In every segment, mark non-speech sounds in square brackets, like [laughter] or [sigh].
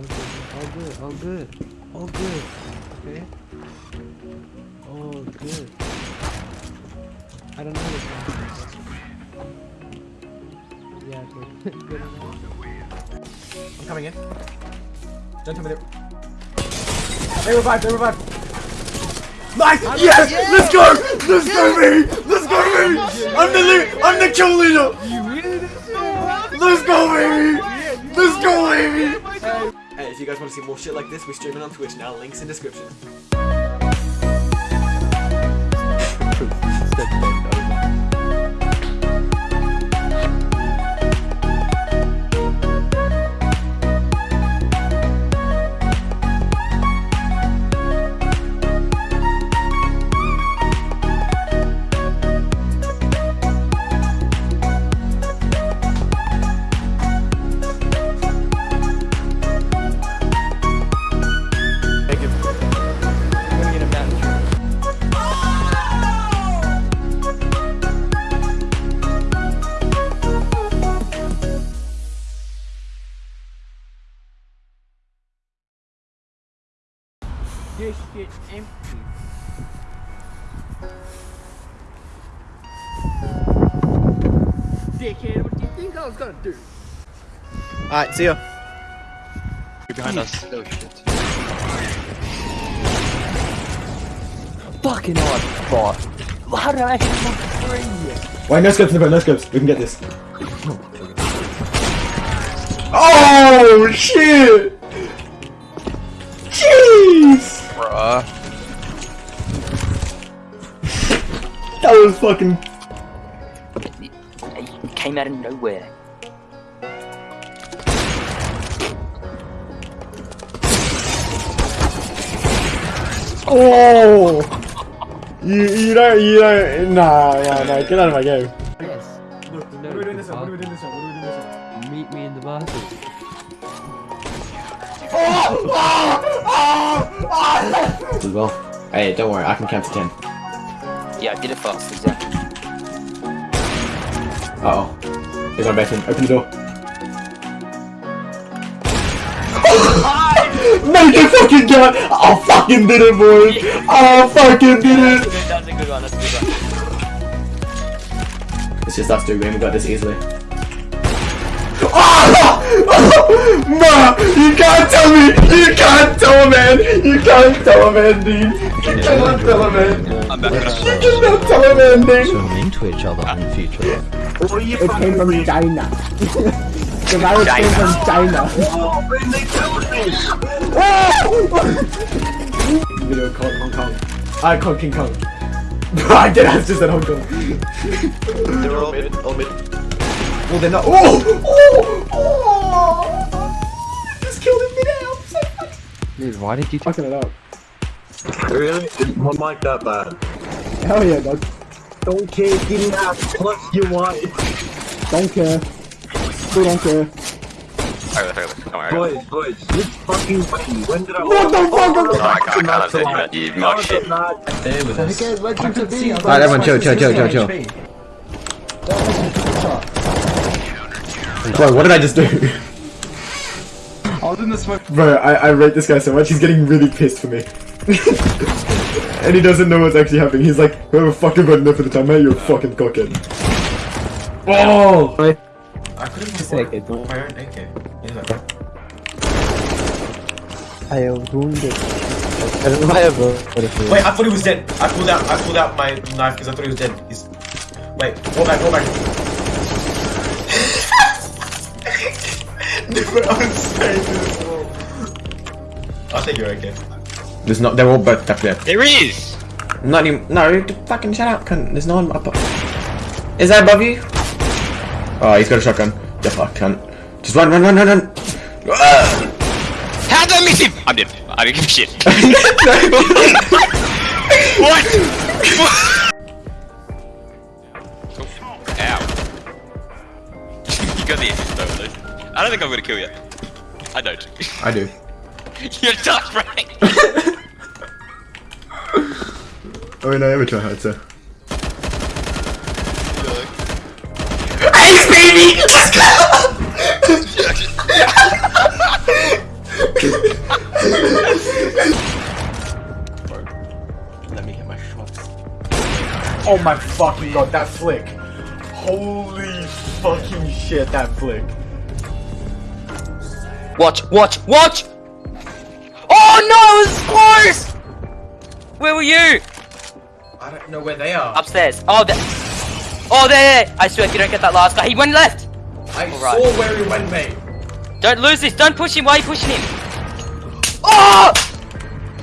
All good, all good, all good, all good. Okay. All good. I don't know this one. Yeah, [laughs] good. good. I'm coming in. Don't tell me they... They revived, they revived. Nice! Yes! Let's go! Let's go, me! Let's go, me! I'm the lead! I'm the kill leader! You really did Let's go, baby! Let's go, baby! If you guys want to see more shit like this, we're streaming on Twitch now. Links in description. Alright, see ya. behind us. Oh shit. Fucking odd spot. How did I hit my three? Wait, no scopes in the no scopes. We can get this. Oh, shit! Jeez! Bruh. That was fucking... It came out of nowhere. Oh! You, you don't, you don't, nah, nah, nah, get out of my game. Yes. Look, what are we doing this one? What are we doing this one? What are we doing this one? Meet me in the bathroom. Oh! As well. Hey, don't worry, I can count to ten. Yeah, I did it fast, exactly. Uh oh. They're going back in. Open the door. [laughs] Make it fucking gun! I fucking did it, boys! I fucking did it! That's a good one, that's a good one. It's just us two, man. We got this easily. Ah! [laughs] Ma! You can't tell me! You can't tell a man! You can't tell a man, dude! You cannot tell a man! I'm back. You cannot tell a man, dude! swimming to each other in the future. It came from China. [laughs] the virus came from China. [laughs] Video called Hong Kong. Ah, I called King Kong. [laughs] I did, I just said Hong Kong. They're all mid, all mid. Well, they're not. Oh! Oh! Oh! Just killed him mid-air. I'm so fucking Dude, why did you fucking it up. Really? Is one mic that bad? Hell yeah, dog. Don't care, give me that plus you want. Don't care. Still don't care. Alright, alright, don't worry. Boys, boys, this fucking way. When did I- What the oh, fuck? Oh, I can't, I can't say that. You No, mock it's shit. not. Alright, everyone, chill, chill, chill, chill, chill. Bro, what did I just do? I was in the smoke. Bro, I, I rate this guy so much, he's getting really pissed for me. [laughs] and he doesn't know what's actually happening. He's like, whoever fucking got enough for the time, hey, you're a fucking cockhead. Oh! I could have just like my own AK. Yeah. I have wounded. I don't know ever. Wait, I thought he was dead. I pulled out. I pulled out my knife because I thought he was dead. He's. Wait, go back, go back. [laughs] Never unsaved this wall. I'll you're AK. There's not, they're all both up there. There is! Not even, no, fucking shut up, cunt. There's no one up. Is that above you? Oh, he's got a shotgun. You fuck, cunt. Just run, run, run, run, run. Ah! How did I miss him? I'm dead. I didn't give a shit. [laughs] [laughs] what? Ow. you got the assist though, Luke. I don't think I'm gonna kill you. I don't. I do. [laughs] You're tough, right? Oh, no, I ever try hard, sir. Baby! Let's go! Let me get my shots. Oh my fucking god, that flick. Holy fucking shit, that flick. Watch, watch, watch! Oh no, it was close! Where were you? I don't know where they are. Upstairs. Oh, there. Oh, there, there. I swear, if you don't get that last guy, he went left. I Alright. saw where he went, mate. Don't lose this. Don't push him. Why are you pushing him? Oh!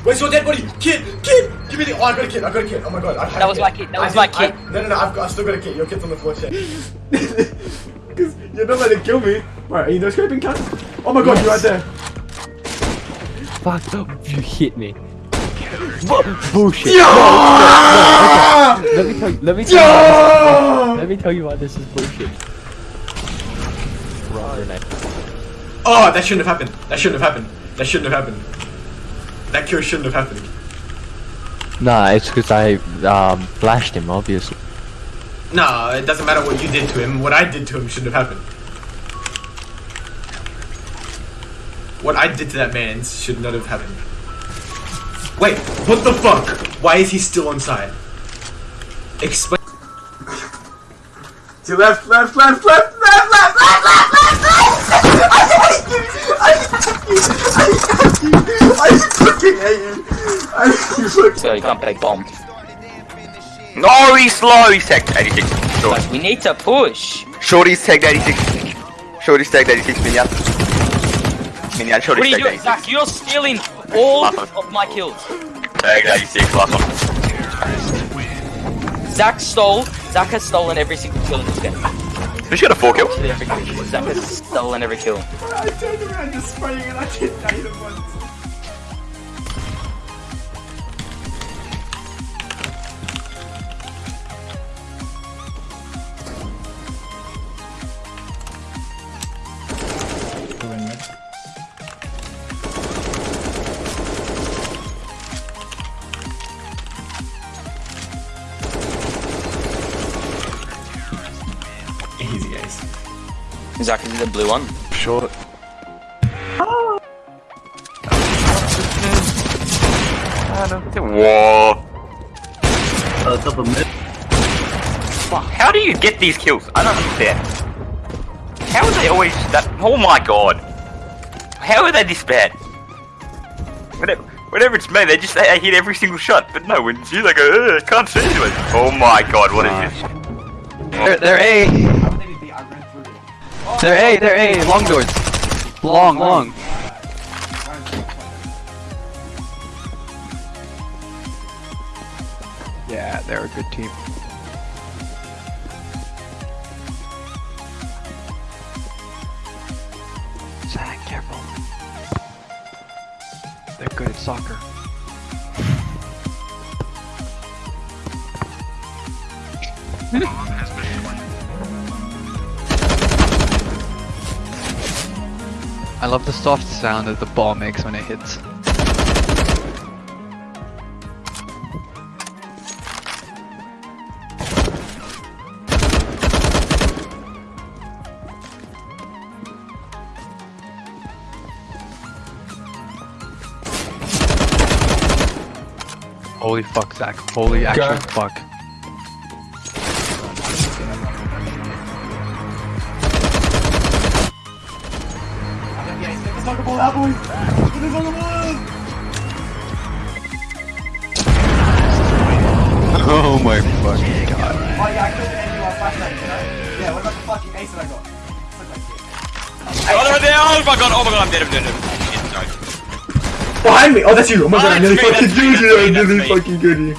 Where's your dead body? Kid, kid, give me the. Oh, I got a kid. I got a kid. Oh my god. I That was kid. my kid, that I was my didn't- I- kid. no, no, no. I've got. I still got a kid. Your kid's on the floor. Shit. [laughs] Because you're not letting kill me. Right, are you no scraping cat? Oh my god, you're right there. Fuck, you hit me. Bu- Bullshit. Yeah! Let me tell you. Let me tell you. Let me tell you why this is bullshit. Oh, that shouldn't have happened. That shouldn't have happened. That shouldn't have happened. That kill shouldn't have happened. Nah, it's because I um flashed him, obviously. No, it doesn't matter what you did to him. What I did to him shouldn't have happened. What I did to that man should not have happened. Wait, what the fuck? Why is he still on side? Explain. To left, left, left, left, left, left, left, left, left, left! I hate you! I fucking hate you! I fucking So you can't play bomb. No, he's slow. He's tagged 86. Short. But we need to push. Shorty's tagged 86. Shorty's tagged 86. Minion. Minion. What are you doing, Zach? You're stealing all of my kills. Tagged 86. Last one. Zach stole. Zach has stolen every single kill in this game. Who's got a 4 kill? Every kill. Zach has stolen every kill. I turned around just spraying and I didn't hit him once. Zach is the blue one. Short. Whoa. Uh, top of mid. Fuck, How do you get these kills? I don't understand. How are they always that? Oh my god. How are they this bad? Whenever, whenever it's me, they just they, they hit every single shot. But no, when it's you, they go, I can't see anyone. Oh my god, what is this? They're, they're A. They're A. They're A. Long doors. Long, long. Yeah, they're a good team. Zach, careful. They're good at soccer. [laughs] I love the soft sound that the ball makes when it hits. Holy fuck, Zach. Holy actual fuck. Oh my fucking god. Oh yeah, I killed the enemy while flashlight, you know? Yeah, what about the fucking ace that I got? Suck my dick. Oh, they're there! Oh my god! Oh my god! I'm dead! I'm dead! I'm dead. Shit, sorry. Behind me! Oh, that's you! Oh my Oh, god, I nearly me, fucking killed you! I nearly fucking killed you.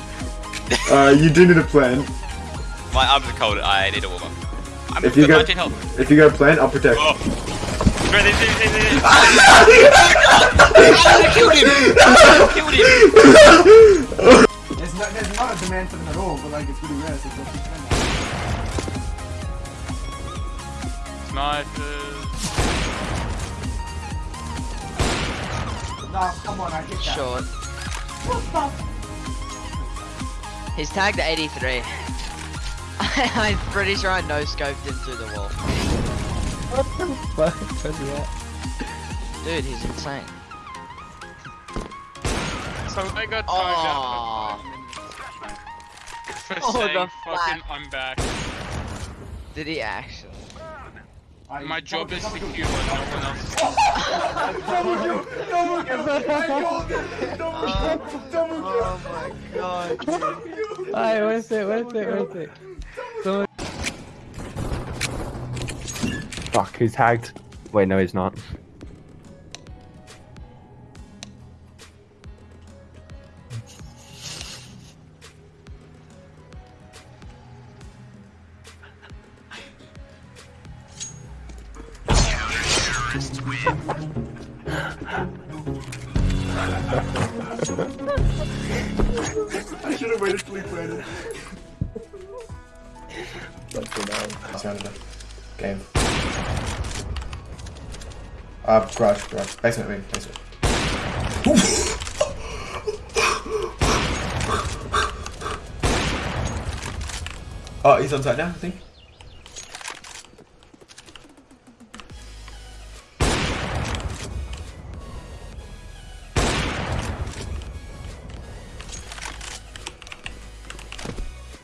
Uh, you do need a plan. My arms are cold. I need a warm up. I'm If you got got- 19 health. If you got a plan, I'll protect. Oh. Right, there, there, there, there. I killed him! I killed him! There's not, there's not a demand for them at all, but like it's really rare, so don't Snipers. No, come on, I get that. Short. He's tagged 83. [laughs] I'm pretty sure I no scoped him through the wall. What the fuck? [laughs] Dude, he's insane. So I got oh. For oh, saying fucking I'm back. Did he actually? My job is to heal when no one else is. double kill! Double kill! Double kill! Double kill! Oh my god. Alright, worth it, worth it, worth it. Fuck, he's tagged. Wait, no, he's not. I should have waited till he. Game. Uh, garage, garage. Basement, wing, basement. oh, he's on site now, I think.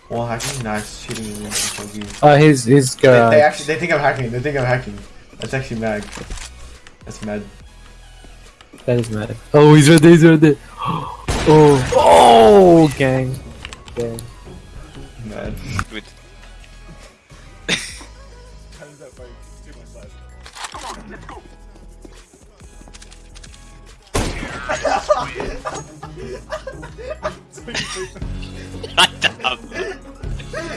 Wall hacking, nice. Shooting in the you. Oh, his, his They, they actually they think I'm hacking. They think I'm hacking. That's actually mad. That's mad. That is mad. Oh, he's right there, he's right there. [gasps] Oh, oh, gang. Gang. Mad. Good. Hmm. Shut up.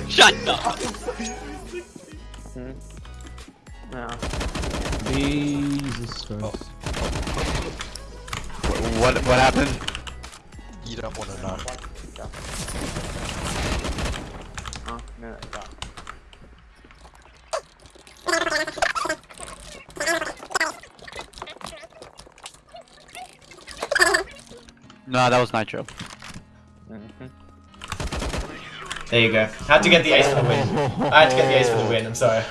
Shut up. Hmm. Jesus Christ. What what happened? You don't want to know. No, that was Nitro. Mm-hmm. There you go. Had to get the ace for the win. I had to get the ace for the win. I'm sorry.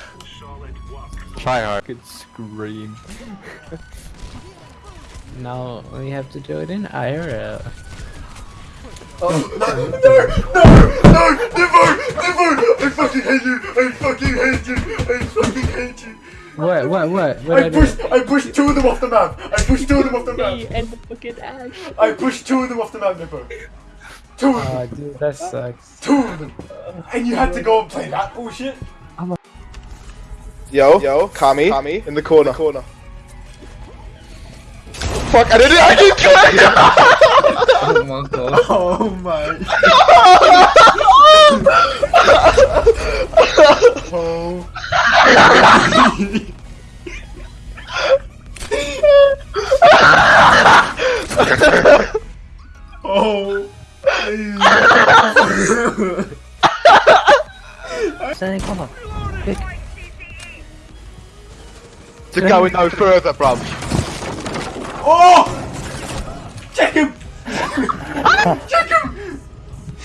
Try hard. Could scream. [laughs] now we have to do it in IRL. Oh, [laughs] no, no, no, no, never, never! I fucking hate you! I fucking hate you! I fucking hate you! What? What? What? What I pushed, I pushed two of them off the map. I pushed two of them off the map. [laughs] and the fucking ash. I pushed two of them off the map, Nippo. Two of ah, them. Oh, dude, that sucks. Two of them. And you had to go and play that bullshit. Yo, yo, Kami, Kami, in the corner. corner. Fuck, I didn't, I didn't kill it! Oh my god. [laughs] Oh my. [laughs] oh. oh. [laughs] to go no further, bruv. Oh! Check him! [laughs] Check him!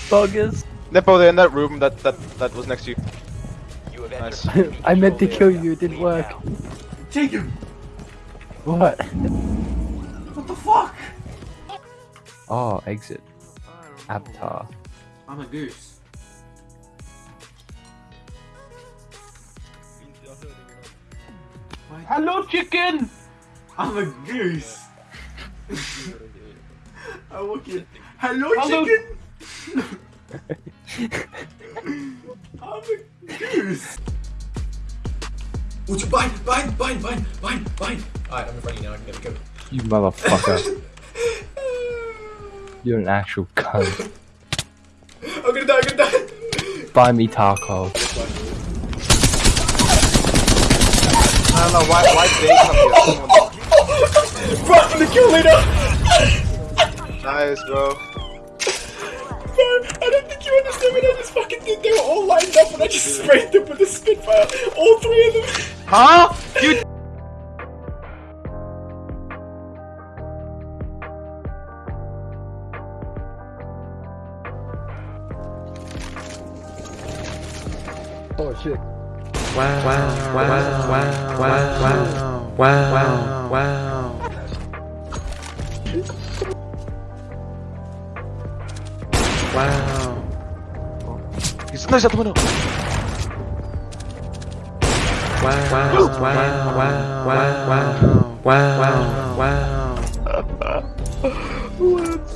Bogus. Nippo, they're in that room that, that, that was next to you. Nice. [laughs] I meant to kill you, it didn't work. Check him! What? What the fuck? Oh, exit. Avatar. I'm a goose. Hello, chicken. I'm a goose. I walk in. Hello, Hello. chicken! [laughs] I'm a goose. Would you bind, bind, bind, bind, bind, bind? Alright, I'm in front of you now, I can get a go. You motherfucker. [laughs] You're an actual cunt. I'm gonna die, I'm gonna die! Buy me taco. I don't know why, why did they come here? Someone- Run from the kill leader! Nice, bro. I don't think you understand what I just fucking did. They were all lined up and I just sprayed them with a Spitfire. All three of them. Huh? You [laughs] Oh shit. Wow, wow, wow, wow, wow, wow, wow, wow. Wow. Wow! na żadną! Wow, wow, wow, wow, wow, wow, wow, wow. What?